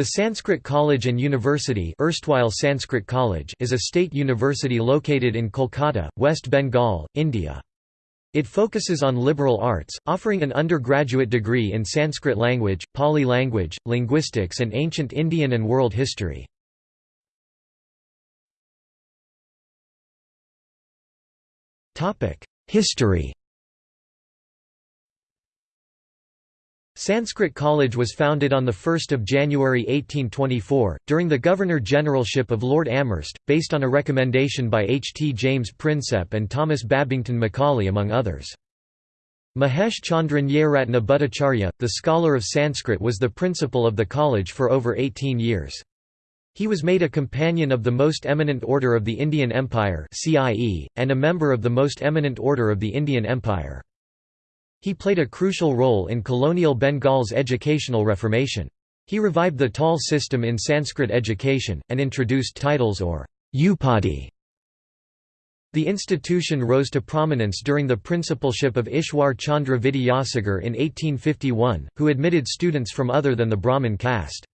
The Sanskrit College and University erstwhile Sanskrit College is a state university located in Kolkata, West Bengal, India. It focuses on liberal arts, offering an undergraduate degree in Sanskrit language, Pali language, linguistics and ancient Indian and world history. History Sanskrit College was founded on 1 January 1824, during the Governor-Generalship of Lord Amherst, based on a recommendation by H. T. James Prinsep and Thomas Babington Macaulay among others. Mahesh Chandra Nyayaratna Bhattacharya, the scholar of Sanskrit was the principal of the college for over 18 years. He was made a Companion of the Most Eminent Order of the Indian Empire and a member of the Most Eminent Order of the Indian Empire. He played a crucial role in colonial Bengal's educational reformation. He revived the TAL system in Sanskrit education, and introduced titles or upadhi. The institution rose to prominence during the principalship of Ishwar Chandra Vidyasagar in 1851, who admitted students from other than the Brahmin caste.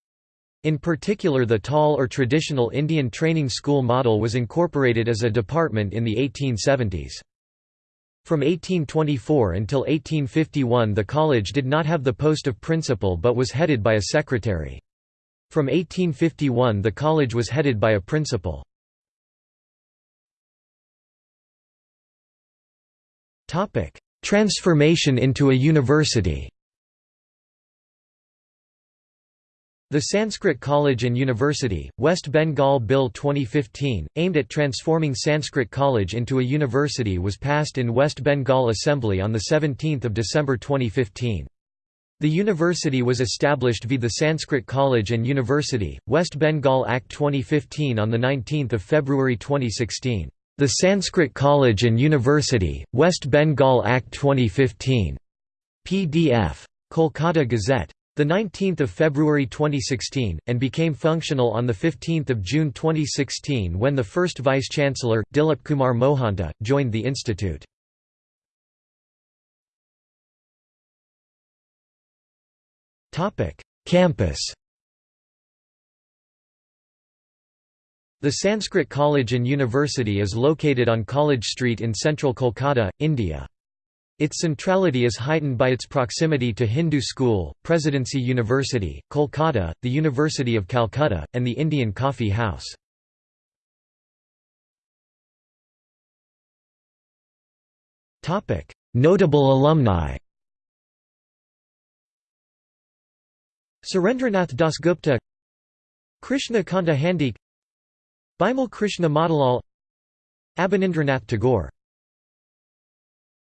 In particular the TAL or Traditional Indian Training School model was incorporated as a department in the 1870s. From 1824 until 1851 the college did not have the post of principal but was headed by a secretary. From 1851 the college was headed by a principal. Transformation into a university The Sanskrit College and University, West Bengal Bill 2015, aimed at transforming Sanskrit College into a university was passed in West Bengal Assembly on 17 December 2015. The university was established via the Sanskrit College and University, West Bengal Act 2015 on 19 February 2016. The Sanskrit College and University, West Bengal Act 2015. PDF. Kolkata Gazette. 19 February 2016, and became functional on 15 June 2016 when the first Vice-Chancellor, Dilip Kumar Mohanta, joined the institute. Campus The Sanskrit College and University is located on College Street in central Kolkata, India. Its centrality is heightened by its proximity to Hindu School, Presidency University, Kolkata, the University of Calcutta, and the Indian Coffee House. Notable alumni Surendranath Dasgupta Krishna Kanta Handiqui Bimal Krishna Motilal Abanindranath Tagore